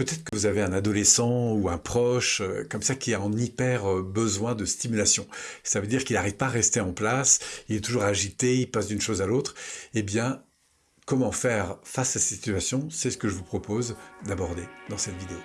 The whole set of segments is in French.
Peut-être que vous avez un adolescent ou un proche euh, comme ça qui a en hyper euh, besoin de stimulation. Ça veut dire qu'il n'arrive pas à rester en place, il est toujours agité, il passe d'une chose à l'autre. Eh bien, comment faire face à cette situation? C'est ce que je vous propose d'aborder dans cette vidéo.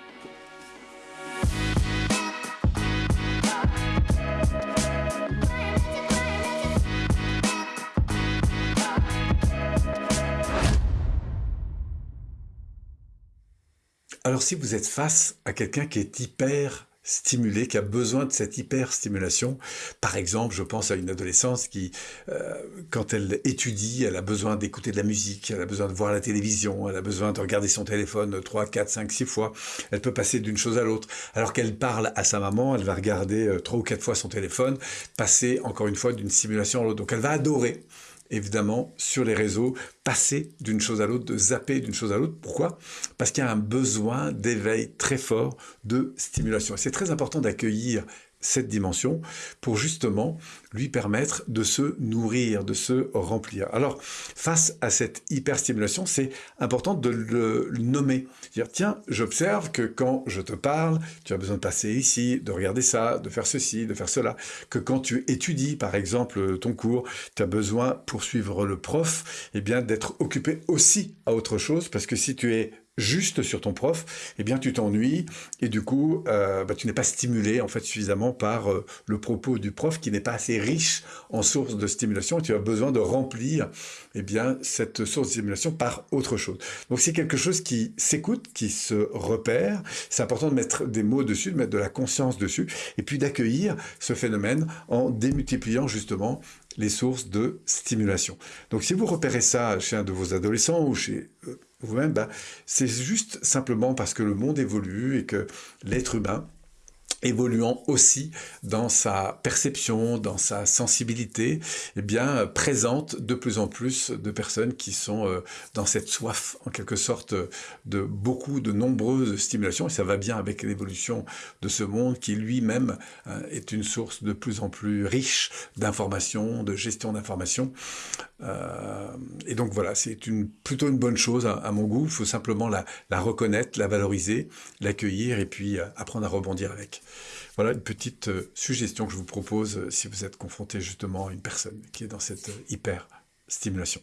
Alors si vous êtes face à quelqu'un qui est hyper stimulé, qui a besoin de cette hyper-stimulation. Par exemple, je pense à une adolescente qui, euh, quand elle étudie, elle a besoin d'écouter de la musique, elle a besoin de voir la télévision, elle a besoin de regarder son téléphone 3, 4, 5, 6 fois. Elle peut passer d'une chose à l'autre. Alors qu'elle parle à sa maman, elle va regarder 3 euh, ou 4 fois son téléphone, passer encore une fois d'une stimulation à l'autre. Donc elle va adorer évidemment, sur les réseaux, passer d'une chose à l'autre, de zapper d'une chose à l'autre. Pourquoi? Parce qu'il y a un besoin d'éveil très fort de stimulation. c'est très important d'accueillir cette dimension pour justement lui permettre de se nourrir, de se remplir. Alors, face à cette hyperstimulation, c'est important de le nommer. Dire, tiens, j'observe que quand je te parle, tu as besoin de passer ici, de regarder ça, de faire ceci, de faire cela. Que quand tu étudies, par exemple, ton cours, tu as besoin, pour suivre le prof, eh bien, d'être occupé aussi à autre chose, parce que si tu es juste sur ton prof, eh bien tu t'ennuies et du coup euh, bah, tu n'es pas stimulé en fait suffisamment par euh, le propos du prof qui n'est pas assez riche en sources de stimulation tu as besoin de remplir eh bien cette source de stimulation par autre chose. Donc c'est quelque chose qui s'écoute, qui se repère. C'est important de mettre des mots dessus, de mettre de la conscience dessus et puis d'accueillir ce phénomène en démultipliant justement les sources de stimulation. Donc si vous repérez ça chez un de vos adolescents ou chez euh, vous-même, bah, c'est juste simplement parce que le monde évolue et que l'être humain évoluant aussi dans sa perception, dans sa sensibilité, eh bien, présente de plus en plus de personnes qui sont euh, dans cette soif, en quelque sorte, de beaucoup, de nombreuses stimulations. Et ça va bien avec l'évolution de ce monde qui lui-même euh, est une source de plus en plus riche d'informations, de gestion d'informations. Euh, et donc voilà, c'est une, plutôt une bonne chose à, mon goût. Il faut simplement la, la reconnaître, la valoriser, l'accueillir et puis apprendre à rebondir avec. Voilà une petite euh, suggestion que je vous propose euh, si vous êtes confronté justement à une personne qui est dans cette euh, hyper stimulation.